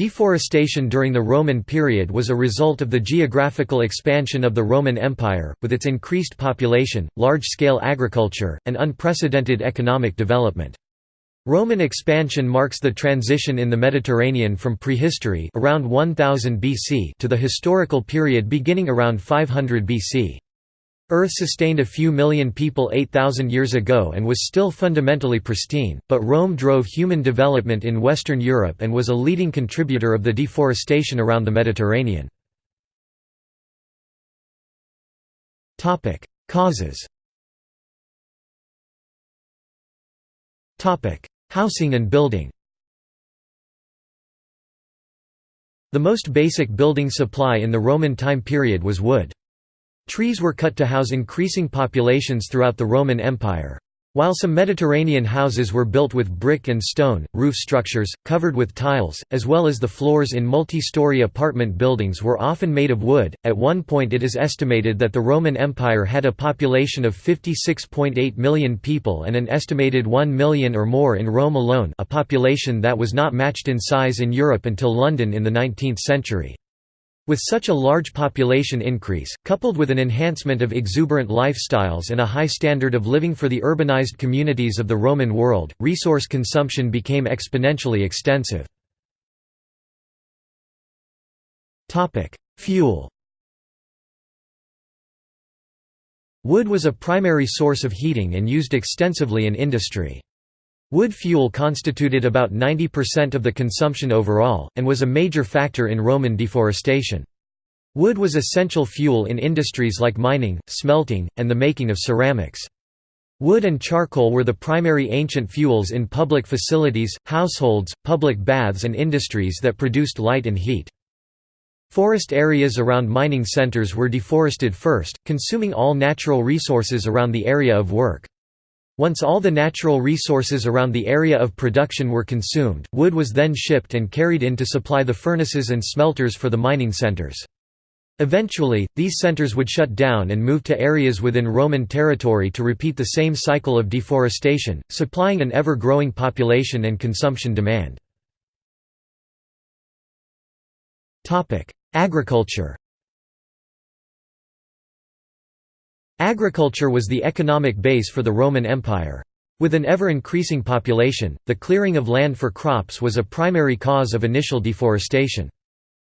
Deforestation during the Roman period was a result of the geographical expansion of the Roman Empire, with its increased population, large-scale agriculture, and unprecedented economic development. Roman expansion marks the transition in the Mediterranean from prehistory around 1000 BC to the historical period beginning around 500 BC. Earth sustained a few million people 8,000 years ago and was still fundamentally pristine, but Rome drove human development in Western Europe and was a leading contributor of the deforestation around the Mediterranean. Causes Housing and building The most basic building supply in the Roman time period was wood. Trees were cut to house increasing populations throughout the Roman Empire. While some Mediterranean houses were built with brick and stone, roof structures, covered with tiles, as well as the floors in multi-story apartment buildings were often made of wood. At one point it is estimated that the Roman Empire had a population of 56.8 million people and an estimated 1 million or more in Rome alone a population that was not matched in size in Europe until London in the 19th century. With such a large population increase, coupled with an enhancement of exuberant lifestyles and a high standard of living for the urbanized communities of the Roman world, resource consumption became exponentially extensive. Fuel Wood was a primary source of heating and used extensively in industry. Wood fuel constituted about 90% of the consumption overall, and was a major factor in Roman deforestation. Wood was essential fuel in industries like mining, smelting, and the making of ceramics. Wood and charcoal were the primary ancient fuels in public facilities, households, public baths and industries that produced light and heat. Forest areas around mining centers were deforested first, consuming all natural resources around the area of work. Once all the natural resources around the area of production were consumed, wood was then shipped and carried in to supply the furnaces and smelters for the mining centers. Eventually, these centers would shut down and move to areas within Roman territory to repeat the same cycle of deforestation, supplying an ever-growing population and consumption demand. Agriculture Agriculture was the economic base for the Roman Empire. With an ever-increasing population, the clearing of land for crops was a primary cause of initial deforestation.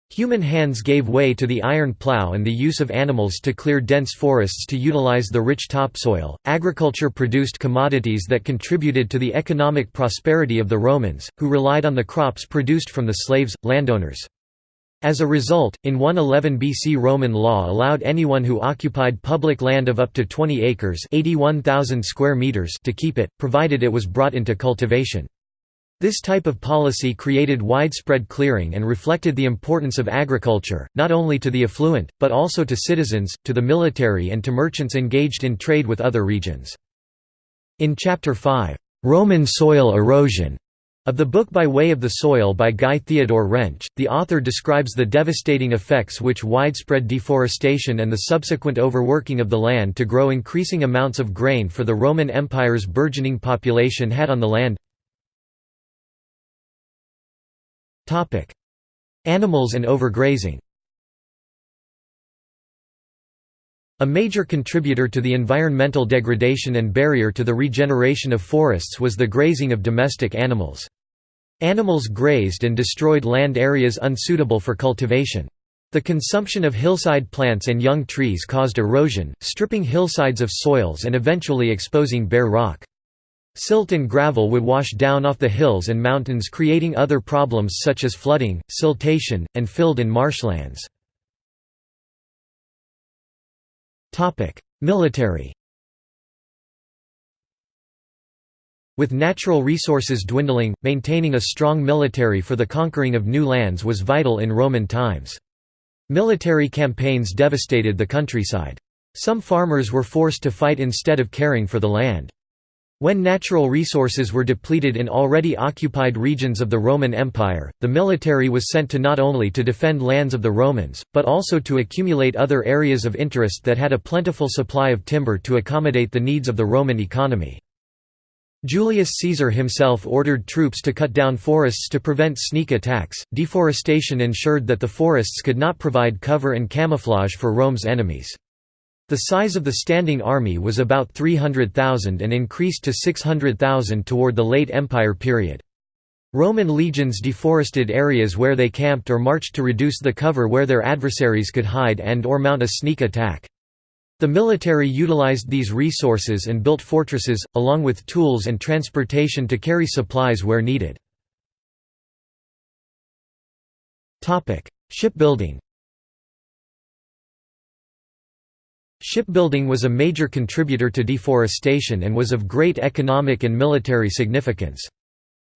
Human hands gave way to the iron plow and the use of animals to clear dense forests to utilize the rich topsoil. Agriculture produced commodities that contributed to the economic prosperity of the Romans, who relied on the crops produced from the slaves, landowners. As a result, in 111 BC Roman law allowed anyone who occupied public land of up to 20 acres square meters to keep it, provided it was brought into cultivation. This type of policy created widespread clearing and reflected the importance of agriculture, not only to the affluent, but also to citizens, to the military and to merchants engaged in trade with other regions. In Chapter 5, "'Roman Soil Erosion' Of the book By Way of the Soil by Guy Theodore Wrench, the author describes the devastating effects which widespread deforestation and the subsequent overworking of the land to grow increasing amounts of grain for the Roman Empire's burgeoning population had on the land. Animals and overgrazing A major contributor to the environmental degradation and barrier to the regeneration of forests was the grazing of domestic animals. Animals grazed and destroyed land areas unsuitable for cultivation. The consumption of hillside plants and young trees caused erosion, stripping hillsides of soils and eventually exposing bare rock. Silt and gravel would wash down off the hills and mountains creating other problems such as flooding, siltation, and filled-in marshlands. Military With natural resources dwindling, maintaining a strong military for the conquering of new lands was vital in Roman times. Military campaigns devastated the countryside. Some farmers were forced to fight instead of caring for the land. When natural resources were depleted in already occupied regions of the Roman Empire, the military was sent to not only to defend lands of the Romans, but also to accumulate other areas of interest that had a plentiful supply of timber to accommodate the needs of the Roman economy. Julius Caesar himself ordered troops to cut down forests to prevent sneak attacks. Deforestation ensured that the forests could not provide cover and camouflage for Rome's enemies. The size of the standing army was about 300,000 and increased to 600,000 toward the late Empire period. Roman legions deforested areas where they camped or marched to reduce the cover where their adversaries could hide and or mount a sneak attack. The military utilized these resources and built fortresses, along with tools and transportation to carry supplies where needed. Shipbuilding Shipbuilding was a major contributor to deforestation and was of great economic and military significance.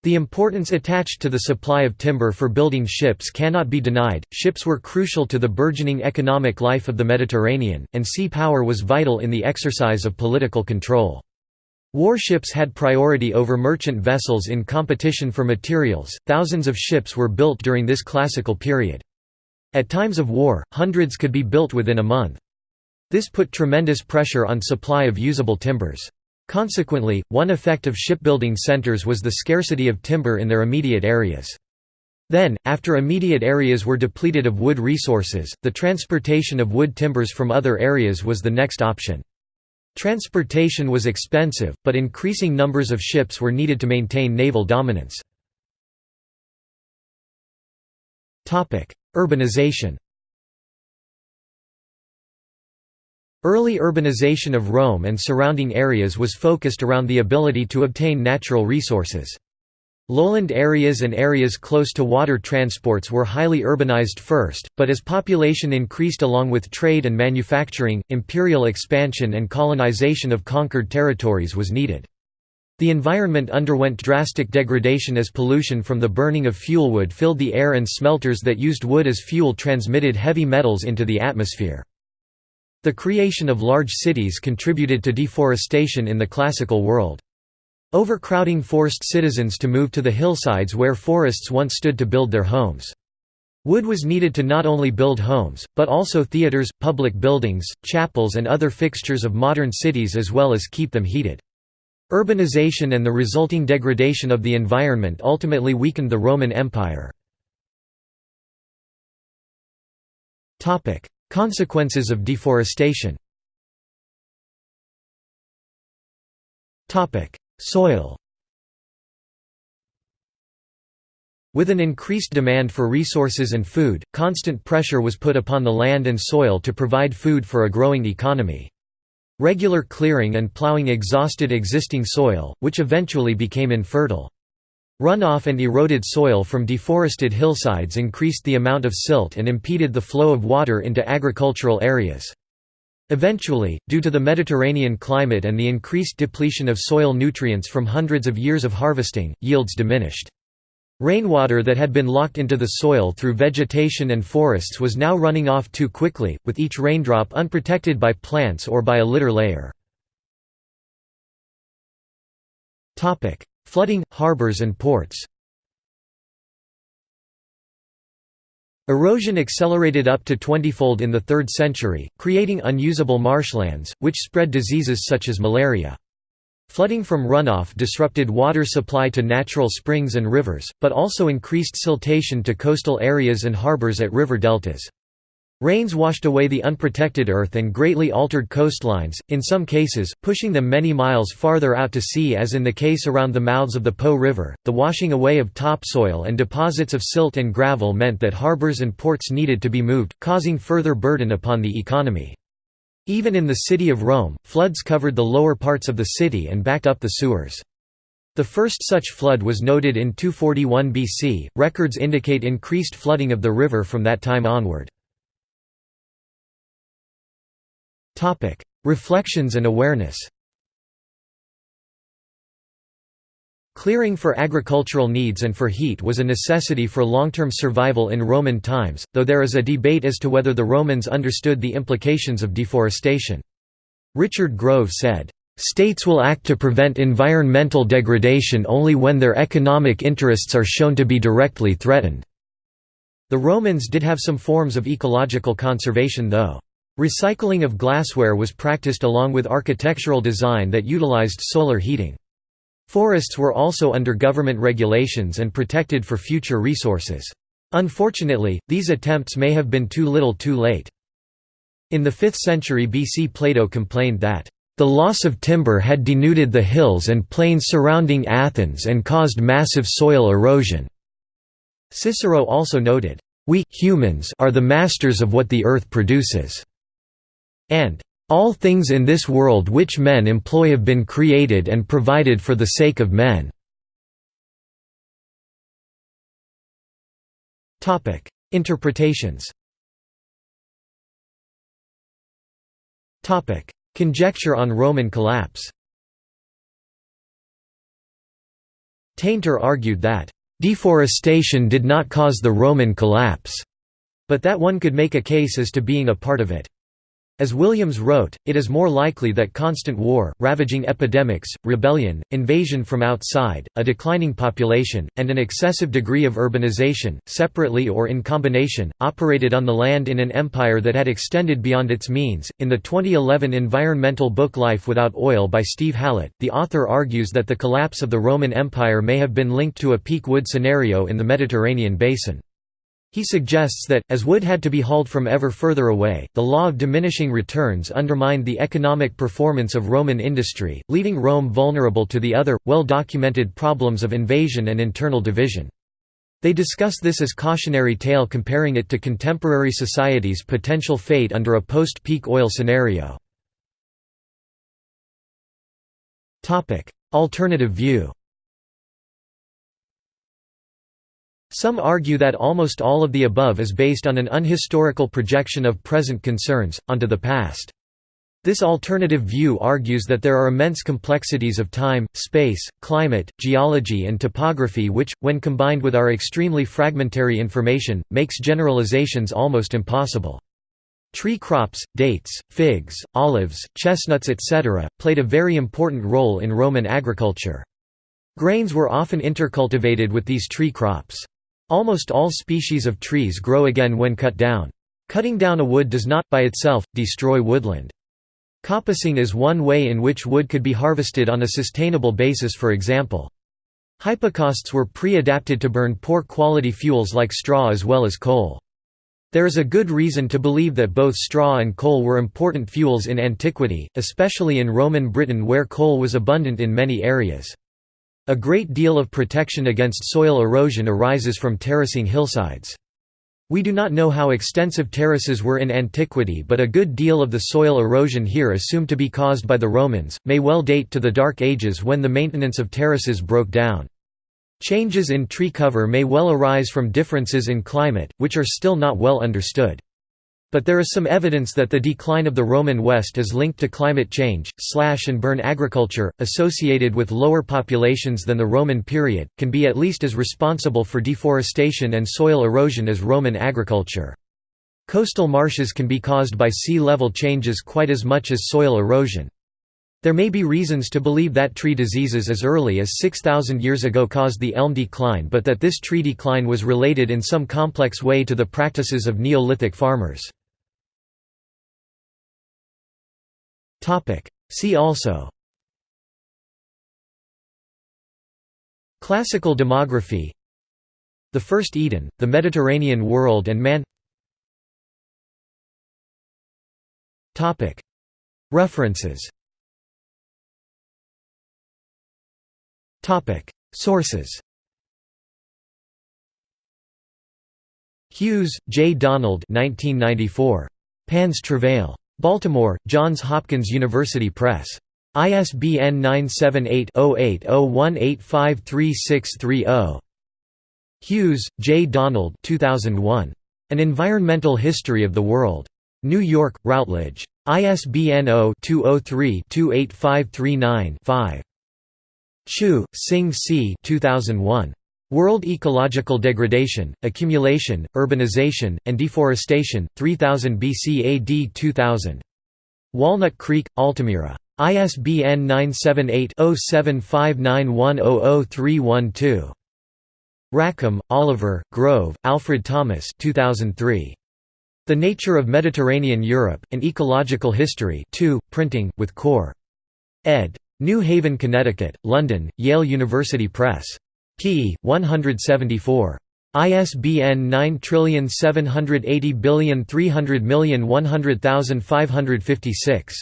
The importance attached to the supply of timber for building ships cannot be denied. Ships were crucial to the burgeoning economic life of the Mediterranean, and sea power was vital in the exercise of political control. Warships had priority over merchant vessels in competition for materials. Thousands of ships were built during this classical period. At times of war, hundreds could be built within a month. This put tremendous pressure on supply of usable timbers. Consequently, one effect of shipbuilding centers was the scarcity of timber in their immediate areas. Then, after immediate areas were depleted of wood resources, the transportation of wood timbers from other areas was the next option. Transportation was expensive, but increasing numbers of ships were needed to maintain naval dominance. Urbanization Early urbanization of Rome and surrounding areas was focused around the ability to obtain natural resources. Lowland areas and areas close to water transports were highly urbanized first, but as population increased along with trade and manufacturing, imperial expansion and colonization of conquered territories was needed. The environment underwent drastic degradation as pollution from the burning of fuelwood filled the air and smelters that used wood as fuel transmitted heavy metals into the atmosphere. The creation of large cities contributed to deforestation in the classical world. Overcrowding forced citizens to move to the hillsides where forests once stood to build their homes. Wood was needed to not only build homes, but also theaters, public buildings, chapels and other fixtures of modern cities as well as keep them heated. Urbanization and the resulting degradation of the environment ultimately weakened the Roman Empire. Consequences of deforestation Soil With an increased demand for resources and food, constant pressure was put upon the land and soil to provide food for a growing economy. Regular clearing and plowing exhausted existing soil, which eventually became infertile. Runoff and eroded soil from deforested hillsides increased the amount of silt and impeded the flow of water into agricultural areas. Eventually, due to the Mediterranean climate and the increased depletion of soil nutrients from hundreds of years of harvesting, yields diminished. Rainwater that had been locked into the soil through vegetation and forests was now running off too quickly, with each raindrop unprotected by plants or by a litter layer. Flooding, harbors and ports Erosion accelerated up to 20-fold in the 3rd century, creating unusable marshlands, which spread diseases such as malaria. Flooding from runoff disrupted water supply to natural springs and rivers, but also increased siltation to coastal areas and harbors at river deltas. Rains washed away the unprotected earth and greatly altered coastlines, in some cases, pushing them many miles farther out to sea as in the case around the mouths of the Po River. The washing away of topsoil and deposits of silt and gravel meant that harbors and ports needed to be moved, causing further burden upon the economy. Even in the city of Rome, floods covered the lower parts of the city and backed up the sewers. The first such flood was noted in 241 BC. Records indicate increased flooding of the river from that time onward. Reflections and awareness. Clearing for agricultural needs and for heat was a necessity for long-term survival in Roman times, though there is a debate as to whether the Romans understood the implications of deforestation. Richard Grove said, "...states will act to prevent environmental degradation only when their economic interests are shown to be directly threatened." The Romans did have some forms of ecological conservation though. Recycling of glassware was practiced along with architectural design that utilized solar heating. Forests were also under government regulations and protected for future resources. Unfortunately, these attempts may have been too little too late. In the 5th century BC Plato complained that, "...the loss of timber had denuded the hills and plains surrounding Athens and caused massive soil erosion." Cicero also noted, "...we humans are the masters of what the earth produces." And all things in this world which men employ have been created and provided for the sake of men." Interpretations Conjecture on Roman collapse Tainter argued that, "...deforestation did not cause the Roman collapse," but that one could make a case as to being a part of it. As Williams wrote, it is more likely that constant war, ravaging epidemics, rebellion, invasion from outside, a declining population, and an excessive degree of urbanization, separately or in combination, operated on the land in an empire that had extended beyond its means. In the 2011 environmental book Life Without Oil by Steve Hallett, the author argues that the collapse of the Roman Empire may have been linked to a peak wood scenario in the Mediterranean basin. He suggests that, as wood had to be hauled from ever further away, the law of diminishing returns undermined the economic performance of Roman industry, leaving Rome vulnerable to the other, well-documented problems of invasion and internal division. They discuss this as cautionary tale comparing it to contemporary society's potential fate under a post-peak oil scenario. Alternative view Some argue that almost all of the above is based on an unhistorical projection of present concerns, onto the past. This alternative view argues that there are immense complexities of time, space, climate, geology and topography which, when combined with our extremely fragmentary information, makes generalizations almost impossible. Tree crops, dates, figs, olives, chestnuts etc., played a very important role in Roman agriculture. Grains were often intercultivated with these tree crops. Almost all species of trees grow again when cut down. Cutting down a wood does not, by itself, destroy woodland. Coppicing is one way in which wood could be harvested on a sustainable basis for example. Hypocausts were pre-adapted to burn poor quality fuels like straw as well as coal. There is a good reason to believe that both straw and coal were important fuels in antiquity, especially in Roman Britain where coal was abundant in many areas. A great deal of protection against soil erosion arises from terracing hillsides. We do not know how extensive terraces were in antiquity but a good deal of the soil erosion here assumed to be caused by the Romans, may well date to the Dark Ages when the maintenance of terraces broke down. Changes in tree cover may well arise from differences in climate, which are still not well understood. But there is some evidence that the decline of the Roman West is linked to climate change. Slash and burn agriculture, associated with lower populations than the Roman period, can be at least as responsible for deforestation and soil erosion as Roman agriculture. Coastal marshes can be caused by sea level changes quite as much as soil erosion. There may be reasons to believe that tree diseases as early as 6,000 years ago caused the elm decline but that this tree decline was related in some complex way to the practices of Neolithic farmers. Topic. See also Classical demography The First Eden, the Mediterranean world and man Topic. References Topic. Sources Hughes, J. Donald 1994. Pan's Travail. Baltimore, Johns Hopkins University Press. ISBN 978-0801853630. Hughes, J. Donald 2001. An Environmental History of the World. New York, Routledge. ISBN 0-203-28539-5. Chew, Sing C. 2001. World Ecological Degradation, Accumulation, Urbanization, and Deforestation, 3000 BC AD 2000. Walnut Creek, Altamira. ISBN 978-0759100312. Rackham, Oliver, Grove, Alfred Thomas 2003. The Nature of Mediterranean Europe, An Ecological History 2, printing, with Core. ed. New Haven, Connecticut, London, Yale University Press. P. 174. ISBN 9780300100556.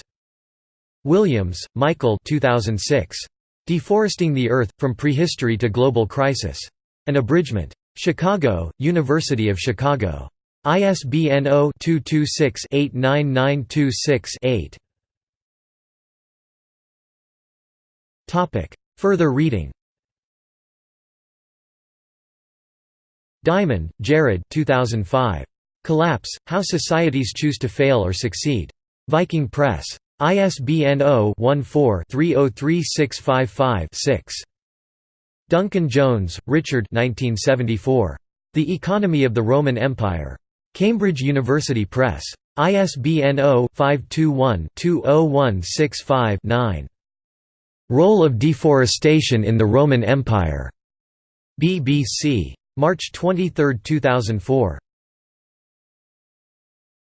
Williams, Michael 2006. Deforesting the Earth, From Prehistory to Global Crisis. An abridgment. Chicago, University of Chicago. ISBN 0-226-89926-8. Further reading Diamond, Jared 2005. Collapse, How Societies Choose to Fail or Succeed. Viking Press. ISBN 0-14-303655-6. Duncan Jones, Richard 1974. The Economy of the Roman Empire. Cambridge University Press. ISBN 0-521-20165-9. Role of Deforestation in the Roman Empire. BBC. March 23, 2004.